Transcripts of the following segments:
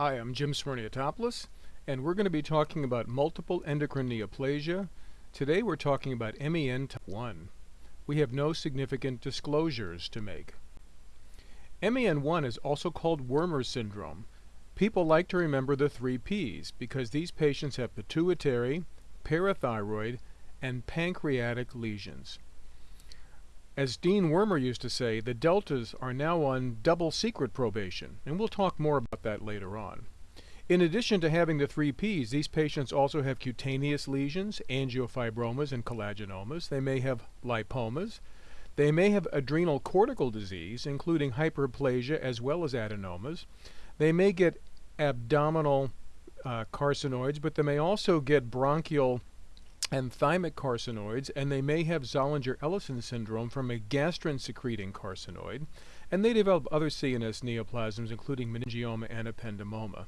Hi, I'm Jim Smyrniotopoulos, and we're going to be talking about multiple endocrine neoplasia. Today we're talking about MEN type 1. We have no significant disclosures to make. MEN1 is also called Wermer syndrome. People like to remember the three Ps because these patients have pituitary, parathyroid, and pancreatic lesions. As Dean Wormer used to say, the deltas are now on double secret probation, and we'll talk more about that later on. In addition to having the three Ps, these patients also have cutaneous lesions, angiofibromas, and collagenomas. They may have lipomas. They may have adrenal cortical disease, including hyperplasia as well as adenomas. They may get abdominal uh, carcinoids, but they may also get bronchial and thymic carcinoids, and they may have Zollinger-Ellison syndrome from a gastrin-secreting carcinoid, and they develop other CNS neoplasms, including meningioma and ependymoma.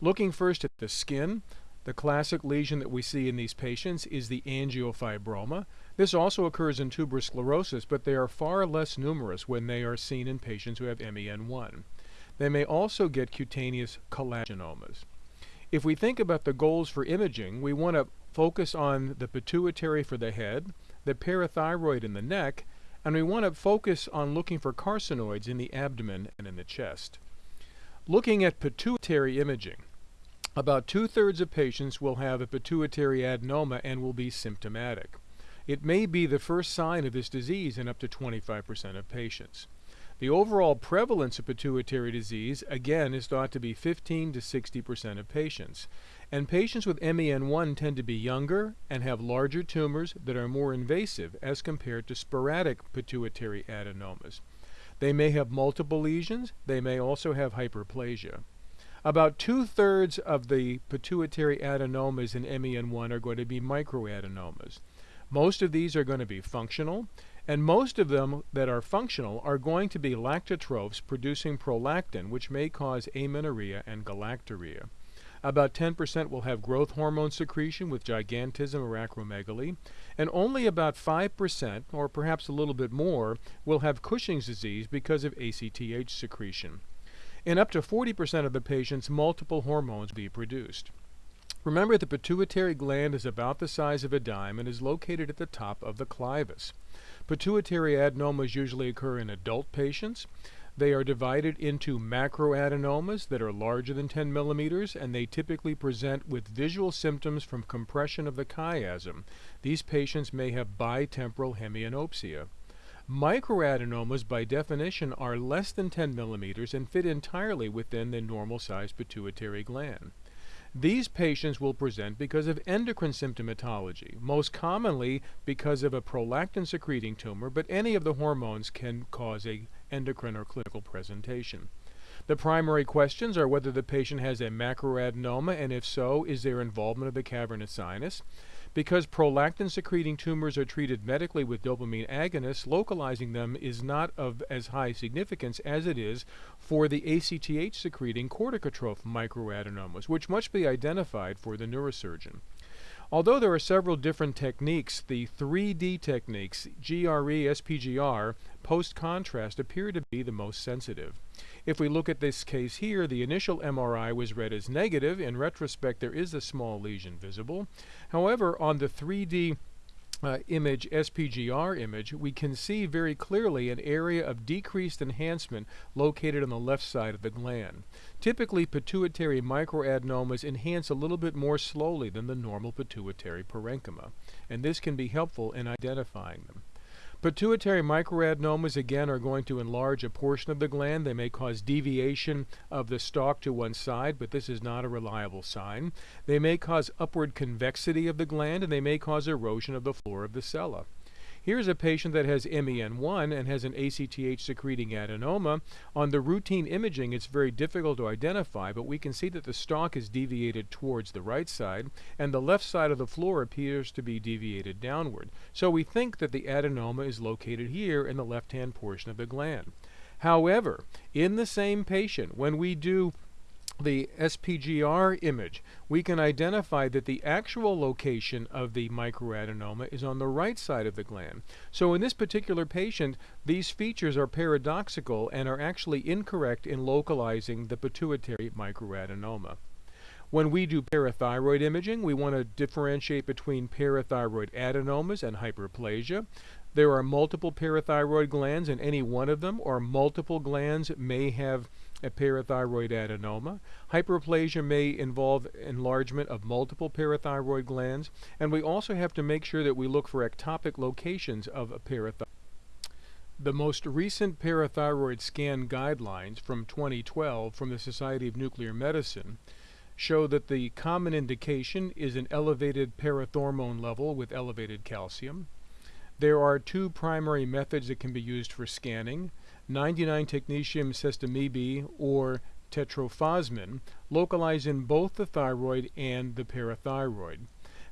Looking first at the skin, the classic lesion that we see in these patients is the angiofibroma. This also occurs in tuberous sclerosis, but they are far less numerous when they are seen in patients who have MEN1. They may also get cutaneous collagenomas. If we think about the goals for imaging, we want to focus on the pituitary for the head, the parathyroid in the neck, and we want to focus on looking for carcinoids in the abdomen and in the chest. Looking at pituitary imaging, about two-thirds of patients will have a pituitary adenoma and will be symptomatic. It may be the first sign of this disease in up to 25% of patients. The overall prevalence of pituitary disease, again, is thought to be 15 to 60% of patients. And patients with MEN1 tend to be younger and have larger tumors that are more invasive as compared to sporadic pituitary adenomas. They may have multiple lesions. They may also have hyperplasia. About two-thirds of the pituitary adenomas in MEN1 are going to be microadenomas. Most of these are going to be functional, and most of them that are functional are going to be lactotrophs producing prolactin, which may cause amenorrhea and galactorrhea. About 10% will have growth hormone secretion with gigantism or acromegaly, and only about 5%, or perhaps a little bit more, will have Cushing's disease because of ACTH secretion. In up to 40% of the patients, multiple hormones will be produced. Remember, the pituitary gland is about the size of a dime and is located at the top of the clivus. Pituitary adenomas usually occur in adult patients. They are divided into macroadenomas that are larger than 10 millimeters, and they typically present with visual symptoms from compression of the chiasm. These patients may have bitemporal hemianopsia. Microadenomas, by definition, are less than 10 millimeters and fit entirely within the normal sized pituitary gland. These patients will present because of endocrine symptomatology, most commonly because of a prolactin secreting tumor, but any of the hormones can cause a endocrine or clinical presentation. The primary questions are whether the patient has a macroadenoma, and if so, is there involvement of the cavernous sinus? Because prolactin secreting tumors are treated medically with dopamine agonists, localizing them is not of as high significance as it is for the ACTH secreting corticotroph microadenomas, which must be identified for the neurosurgeon. Although there are several different techniques, the 3D techniques, GRE, SPGR, post-contrast appear to be the most sensitive. If we look at this case here, the initial MRI was read as negative. In retrospect, there is a small lesion visible. However, on the 3D uh, image, SPGR image, we can see very clearly an area of decreased enhancement located on the left side of the gland. Typically, pituitary microadenomas enhance a little bit more slowly than the normal pituitary parenchyma, and this can be helpful in identifying them. Pituitary microadenomas again are going to enlarge a portion of the gland. They may cause deviation of the stalk to one side, but this is not a reliable sign. They may cause upward convexity of the gland and they may cause erosion of the floor of the sella. Here's a patient that has MEN1 and has an ACTH secreting adenoma. On the routine imaging, it's very difficult to identify, but we can see that the stalk is deviated towards the right side, and the left side of the floor appears to be deviated downward. So we think that the adenoma is located here in the left-hand portion of the gland. However, in the same patient, when we do the SPGR image, we can identify that the actual location of the microadenoma is on the right side of the gland. So in this particular patient, these features are paradoxical and are actually incorrect in localizing the pituitary microadenoma. When we do parathyroid imaging, we want to differentiate between parathyroid adenomas and hyperplasia. There are multiple parathyroid glands and any one of them or multiple glands may have parathyroid adenoma. Hyperplasia may involve enlargement of multiple parathyroid glands, and we also have to make sure that we look for ectopic locations of a parathyroid. The most recent parathyroid scan guidelines from 2012 from the Society of Nuclear Medicine show that the common indication is an elevated parathormone level with elevated calcium. There are two primary methods that can be used for scanning. 99 technetium sestamibi or tetrophosmin localize in both the thyroid and the parathyroid.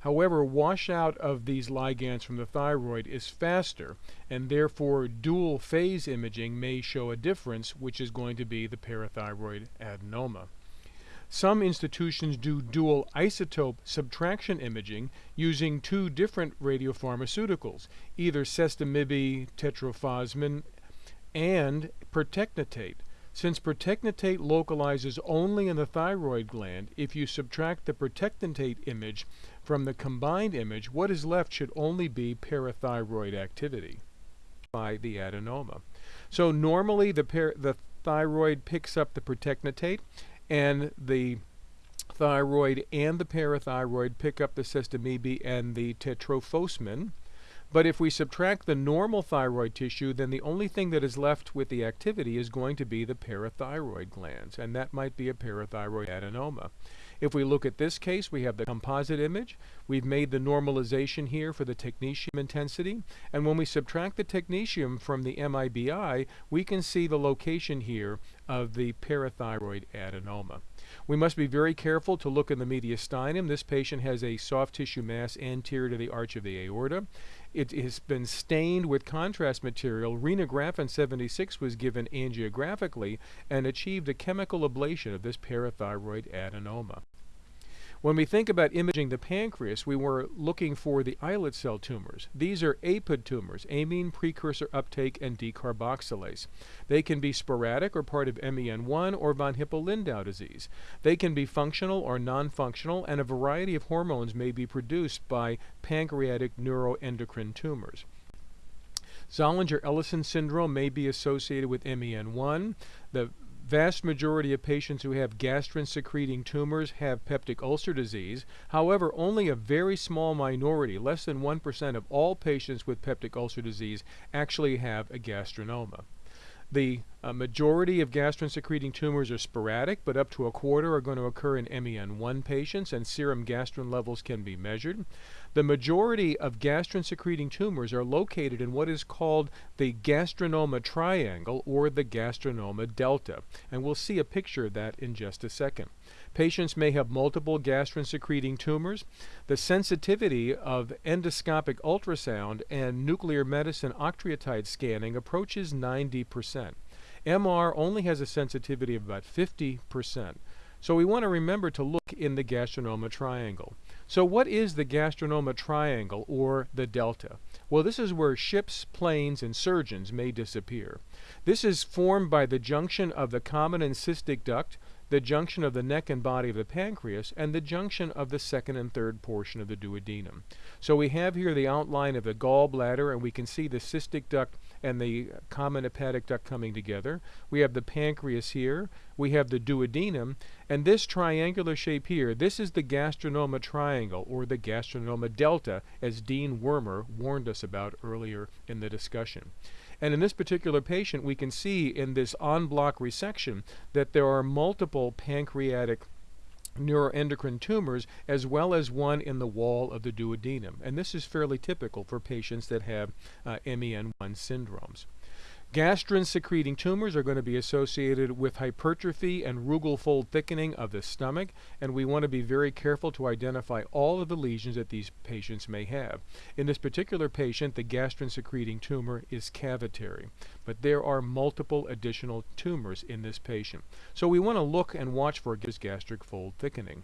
However, washout of these ligands from the thyroid is faster, and therefore dual phase imaging may show a difference, which is going to be the parathyroid adenoma. Some institutions do dual isotope subtraction imaging using two different radiopharmaceuticals, either sestamibi tetrophosmin and pertechnetate. Since pertechnetate localizes only in the thyroid gland, if you subtract the pertechnetate image from the combined image, what is left should only be parathyroid activity by the adenoma. So normally the, the thyroid picks up the pertechnetate and the thyroid and the parathyroid pick up the sestamibi and the tetrophosmin. But if we subtract the normal thyroid tissue, then the only thing that is left with the activity is going to be the parathyroid glands, and that might be a parathyroid adenoma. If we look at this case, we have the composite image. We've made the normalization here for the technetium intensity. And when we subtract the technetium from the MIBI, we can see the location here of the parathyroid adenoma. We must be very careful to look in the mediastinum. This patient has a soft tissue mass anterior to the arch of the aorta. It has been stained with contrast material. Renografin 76 was given angiographically and achieved a chemical ablation of this parathyroid adenoma. When we think about imaging the pancreas, we were looking for the islet cell tumors. These are APUD tumors, amine precursor uptake and decarboxylase. They can be sporadic or part of MEN1 or von Hippel-Lindau disease. They can be functional or non-functional, and a variety of hormones may be produced by pancreatic neuroendocrine tumors. Zollinger-Ellison syndrome may be associated with MEN1. The vast majority of patients who have gastrin secreting tumors have peptic ulcer disease. However, only a very small minority, less than 1% of all patients with peptic ulcer disease, actually have a gastrinoma. The uh, majority of gastrin-secreting tumors are sporadic, but up to a quarter are going to occur in MEN1 patients, and serum gastrin levels can be measured. The majority of gastrin-secreting tumors are located in what is called the gastrinoma triangle or the gastrinoma delta, and we'll see a picture of that in just a second. Patients may have multiple gastrin-secreting tumors. The sensitivity of endoscopic ultrasound and nuclear medicine octreotide scanning approaches 90%. MR only has a sensitivity of about 50%. So we want to remember to look in the gastrinoma triangle. So what is the gastrinoma triangle or the delta? Well, this is where ships, planes, and surgeons may disappear. This is formed by the junction of the common and cystic duct the junction of the neck and body of the pancreas, and the junction of the second and third portion of the duodenum. So we have here the outline of the gallbladder, and we can see the cystic duct and the common hepatic duct coming together. We have the pancreas here. We have the duodenum. And this triangular shape here, this is the gastrinoma triangle, or the gastrinoma delta, as Dean Wormer warned us about earlier in the discussion. And in this particular patient, we can see in this en bloc resection that there are multiple pancreatic neuroendocrine tumors as well as one in the wall of the duodenum. And this is fairly typical for patients that have uh, MEN1 syndromes. Gastrin-secreting tumors are going to be associated with hypertrophy and rugal fold thickening of the stomach, and we want to be very careful to identify all of the lesions that these patients may have. In this particular patient, the gastrin-secreting tumor is cavitary, but there are multiple additional tumors in this patient. So we want to look and watch for gastric fold thickening.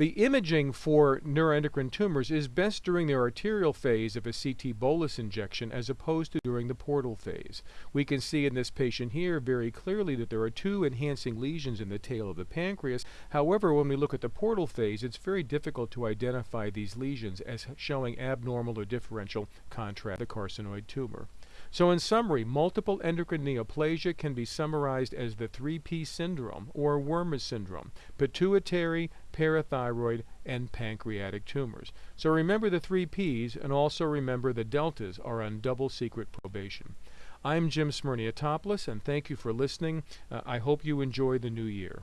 The imaging for neuroendocrine tumors is best during the arterial phase of a CT bolus injection as opposed to during the portal phase. We can see in this patient here very clearly that there are two enhancing lesions in the tail of the pancreas. However, when we look at the portal phase, it's very difficult to identify these lesions as showing abnormal or differential contrast the carcinoid tumor. So in summary, multiple endocrine neoplasia can be summarized as the 3P syndrome or Wermer syndrome, pituitary, parathyroid, and pancreatic tumors. So remember the 3Ps and also remember the deltas are on double secret probation. I'm Jim Smyrniotopoulos and thank you for listening. Uh, I hope you enjoy the new year.